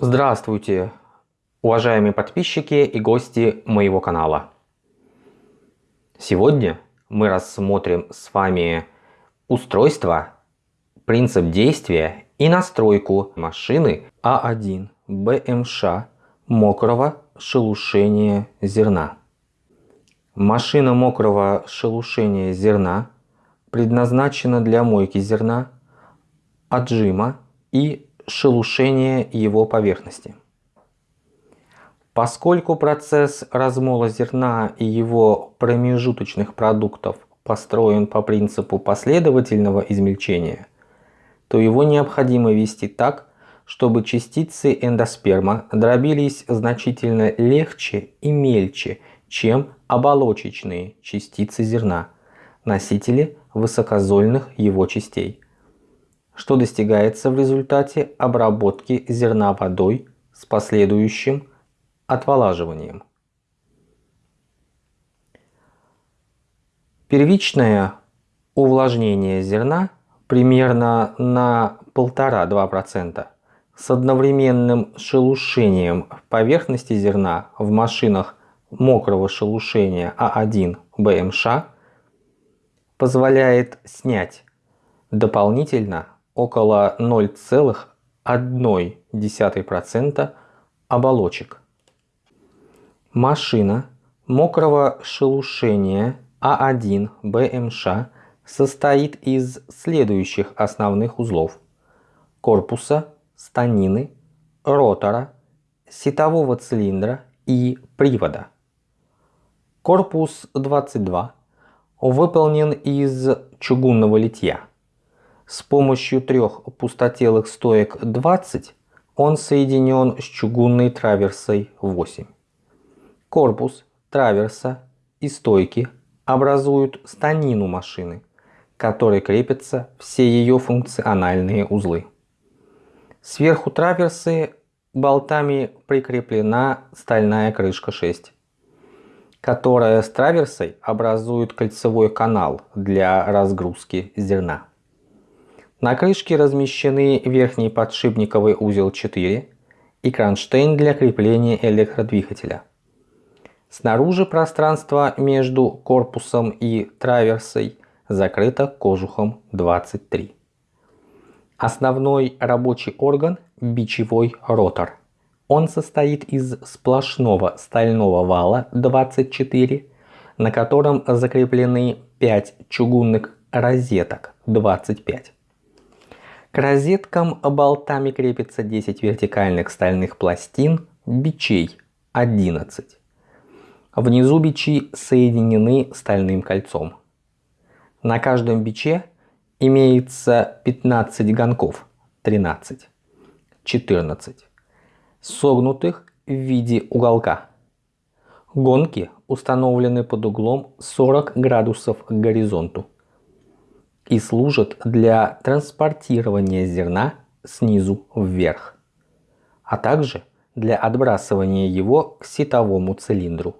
Здравствуйте, уважаемые подписчики и гости моего канала. Сегодня мы рассмотрим с вами устройство, принцип действия и настройку машины А1 БМШ мокрого шелушения зерна. Машина мокрого шелушения зерна предназначена для мойки зерна, отжима и шелушение его поверхности. Поскольку процесс размола зерна и его промежуточных продуктов построен по принципу последовательного измельчения, то его необходимо вести так, чтобы частицы эндосперма дробились значительно легче и мельче, чем оболочечные частицы зерна, носители высокозольных его частей что достигается в результате обработки зерна водой с последующим отволаживанием. Первичное увлажнение зерна примерно на 1,5-2% с одновременным шелушением поверхности зерна в машинах мокрого шелушения А1 БМШ позволяет снять дополнительно около 0,1% оболочек. Машина мокрого шелушения А1 БМШ состоит из следующих основных узлов. Корпуса, станины, ротора, сетового цилиндра и привода. Корпус 22 выполнен из чугунного литья. С помощью трех пустотелых стоек 20 он соединен с чугунной траверсой 8. Корпус, траверса и стойки образуют станину машины, к которой крепятся все ее функциональные узлы. Сверху траверсы болтами прикреплена стальная крышка 6, которая с траверсой образует кольцевой канал для разгрузки зерна. На крышке размещены верхний подшипниковый узел 4 и кронштейн для крепления электродвигателя. Снаружи пространство между корпусом и траверсой закрыто кожухом 23. Основной рабочий орган – бичевой ротор. Он состоит из сплошного стального вала 24, на котором закреплены 5 чугунных розеток 25. К розеткам болтами крепится 10 вертикальных стальных пластин бичей 11. Внизу бичи соединены стальным кольцом. На каждом биче имеется 15 гонков 13, 14, согнутых в виде уголка. Гонки установлены под углом 40 градусов к горизонту и служат для транспортирования зерна снизу вверх, а также для отбрасывания его к сетовому цилиндру.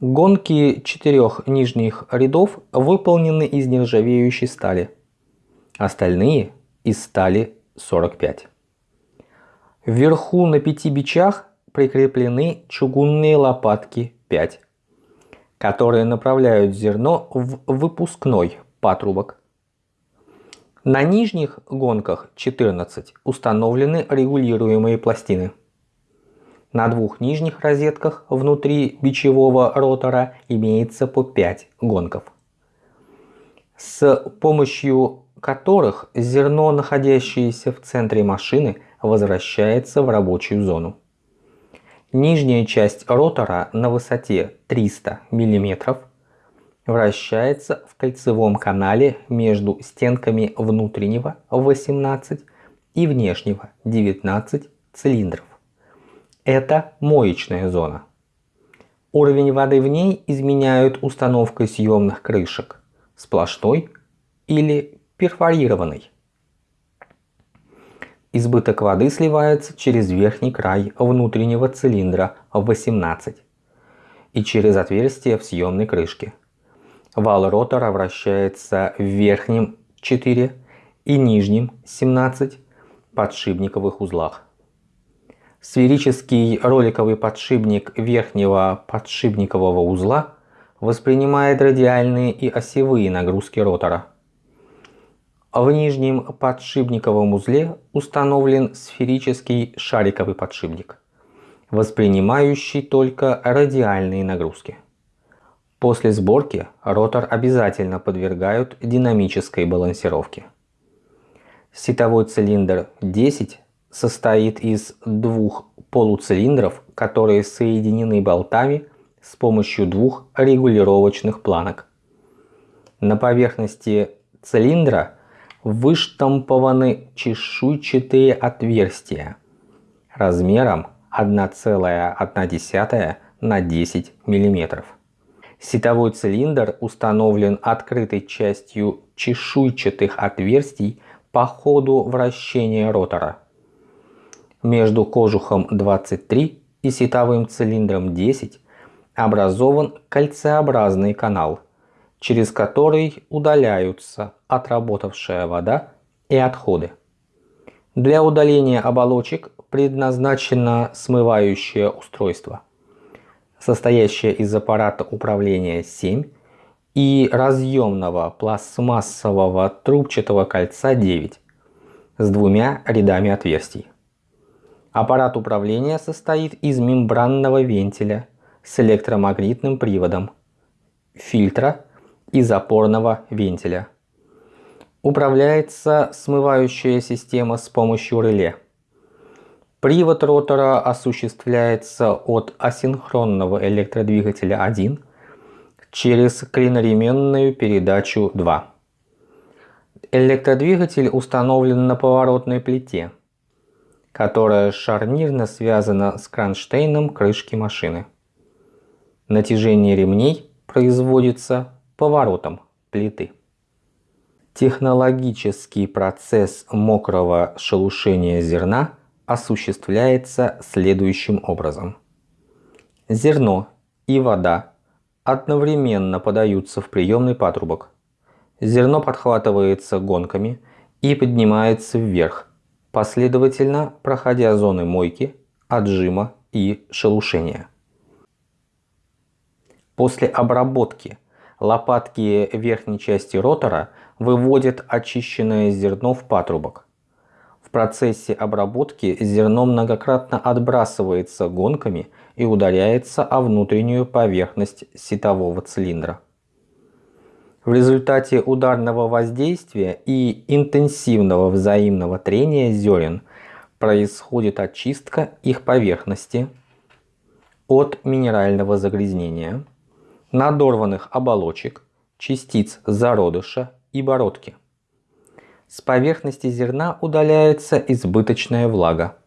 Гонки четырех нижних рядов выполнены из нержавеющей стали, остальные из стали 45. Вверху на пяти бичах прикреплены чугунные лопатки 5, которые направляют зерно в выпускной патрубок. На нижних гонках 14 установлены регулируемые пластины. На двух нижних розетках внутри бичевого ротора имеется по 5 гонков, с помощью которых зерно, находящееся в центре машины, возвращается в рабочую зону. Нижняя часть ротора на высоте 300 мм вращается в кольцевом канале между стенками внутреннего 18 и внешнего 19 цилиндров. Это моечная зона. Уровень воды в ней изменяют установкой съемных крышек, сплошной или перфорированной. Избыток воды сливается через верхний край внутреннего цилиндра 18 и через отверстие в съемной крышке. Вал ротора вращается в верхнем 4 и нижнем 17 подшипниковых узлах. Сферический роликовый подшипник верхнего подшипникового узла воспринимает радиальные и осевые нагрузки ротора. В нижнем подшипниковом узле установлен сферический шариковый подшипник, воспринимающий только радиальные нагрузки. После сборки ротор обязательно подвергают динамической балансировке. Сетовой цилиндр 10 состоит из двух полуцилиндров, которые соединены болтами с помощью двух регулировочных планок. На поверхности цилиндра выштампованы чешуйчатые отверстия размером 1,1 на 10 мм. Сетовой цилиндр установлен открытой частью чешуйчатых отверстий по ходу вращения ротора. Между кожухом 23 и сетовым цилиндром 10 образован кольцеобразный канал, через который удаляются отработавшая вода и отходы. Для удаления оболочек предназначено смывающее устройство, состоящее из аппарата управления 7 и разъемного пластмассового трубчатого кольца 9 с двумя рядами отверстий. Аппарат управления состоит из мембранного вентиля с электромагнитным приводом, фильтра и запорного вентиля. Управляется смывающая система с помощью реле. Привод ротора осуществляется от асинхронного электродвигателя 1 через клиноременную передачу 2. Электродвигатель установлен на поворотной плите, которая шарнирно связана с кронштейном крышки машины. Натяжение ремней производится поворотом плиты. Технологический процесс мокрого шелушения зерна осуществляется следующим образом. Зерно и вода одновременно подаются в приемный патрубок. Зерно подхватывается гонками и поднимается вверх, последовательно проходя зоны мойки, отжима и шелушения. После обработки лопатки верхней части ротора выводят очищенное зерно в патрубок. В процессе обработки зерно многократно отбрасывается гонками и ударяется о внутреннюю поверхность сетового цилиндра. В результате ударного воздействия и интенсивного взаимного трения зерен происходит очистка их поверхности от минерального загрязнения, надорванных оболочек, частиц зародыша и бородки. С поверхности зерна удаляется избыточная влага.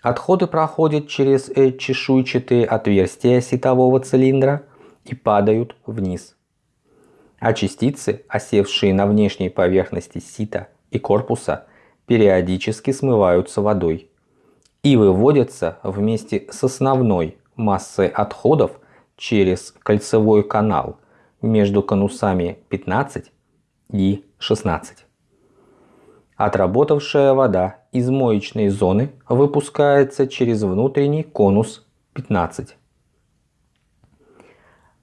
Отходы проходят через э, чешуйчатые отверстия сетового цилиндра и падают вниз. А частицы, осевшие на внешней поверхности сита и корпуса, периодически смываются водой и выводятся вместе с основной массой отходов через кольцевой канал между конусами 15 и 16. Отработавшая вода из моечной зоны выпускается через внутренний конус 15.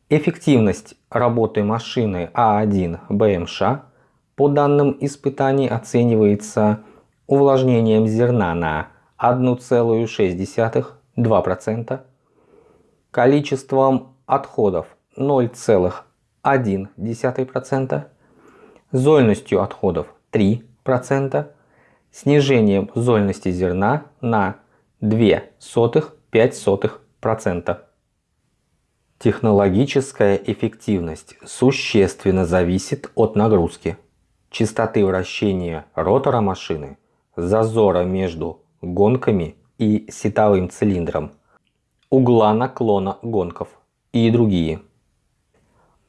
Эффективность работы машины А1 БМШ по данным испытаний оценивается увлажнением зерна на 1,6-2%, количеством отходов 0,1%, зольностью отходов 3%, 0,5%, снижением зольности зерна на 0,02-0,05%. Технологическая эффективность существенно зависит от нагрузки, частоты вращения ротора машины, зазора между гонками и сетовым цилиндром, угла наклона гонков и другие.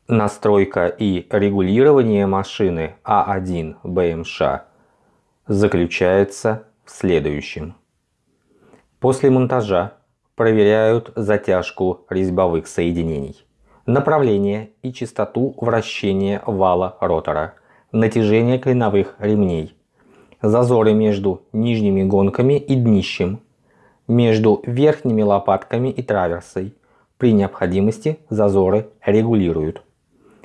Настройка и регулирование машины А1 БМШ заключается в следующем. После монтажа проверяют затяжку резьбовых соединений, направление и частоту вращения вала ротора, натяжение клиновых ремней, зазоры между нижними гонками и днищем, между верхними лопатками и траверсой. При необходимости зазоры регулируют.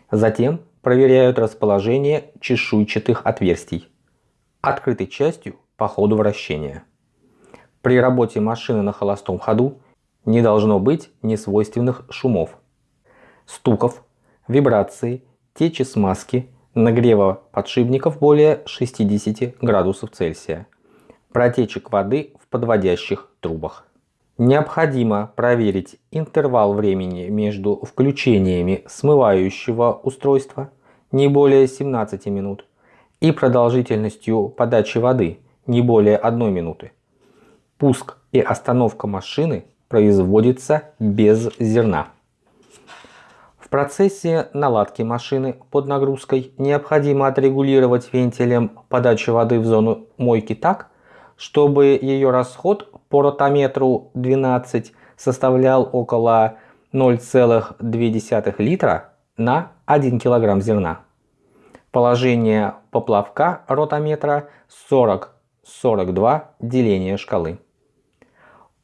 Затем проверяют расположение чешуйчатых отверстий, открытой частью по ходу вращения. При работе машины на холостом ходу не должно быть несвойственных шумов, стуков, вибраций, течи смазки, нагрева подшипников более 60 градусов Цельсия, протечек воды в подводящих трубах. Необходимо проверить интервал времени между включениями смывающего устройства не более 17 минут и продолжительностью подачи воды не более 1 минуты. Пуск и остановка машины производится без зерна. В процессе наладки машины под нагрузкой необходимо отрегулировать вентилем подачи воды в зону мойки так, чтобы ее расход по ротометру 12 составлял около 0,2 литра на 1 кг зерна. Положение поплавка ротометра 40-42 деления шкалы.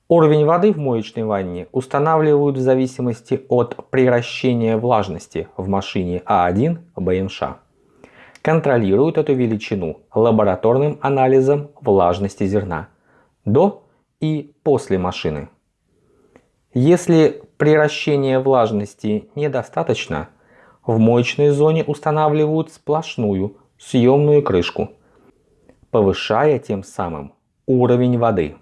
Уровень воды в моечной ванне устанавливают в зависимости от приращения влажности в машине А1 БМШ. Контролируют эту величину лабораторным анализом влажности зерна до и после машины. Если приращения влажности недостаточно, в моечной зоне устанавливают сплошную съемную крышку, повышая тем самым уровень воды.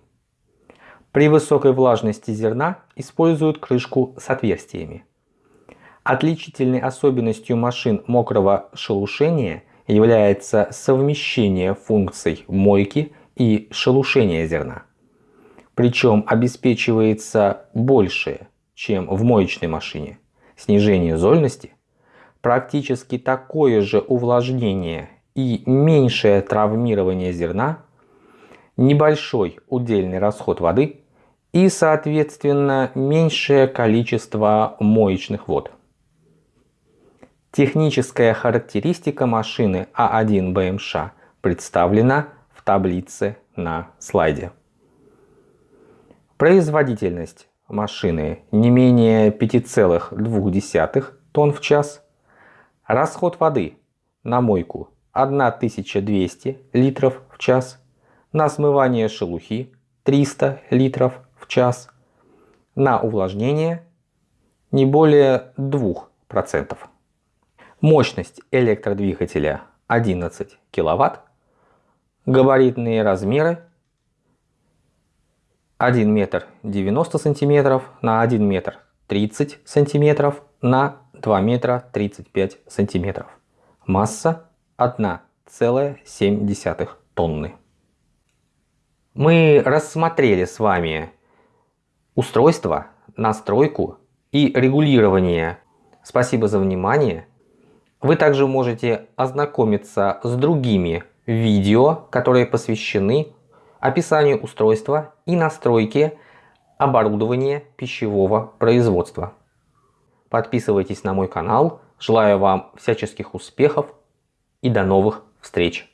При высокой влажности зерна используют крышку с отверстиями. Отличительной особенностью машин мокрого шелушения является совмещение функций мойки и шелушения зерна. Причем обеспечивается большее, чем в моечной машине, снижение зольности, практически такое же увлажнение и меньшее травмирование зерна небольшой удельный расход воды и, соответственно, меньшее количество моечных вод. Техническая характеристика машины А1 БМШ представлена в таблице на слайде. Производительность машины не менее 5,2 тонн в час. Расход воды на мойку 1200 литров в час. На смывание шелухи 300 литров в час, на увлажнение не более 2%. Мощность электродвигателя 11 кВт, габаритные размеры 1 метр 90 сантиметров на 1 метр 30 сантиметров на 2 метра 35 сантиметров. Масса 1,7 тонны мы рассмотрели с вами устройство, настройку и регулирование. Спасибо за внимание. Вы также можете ознакомиться с другими видео, которые посвящены описанию устройства и настройке оборудования пищевого производства. Подписывайтесь на мой канал. Желаю вам всяческих успехов и до новых встреч!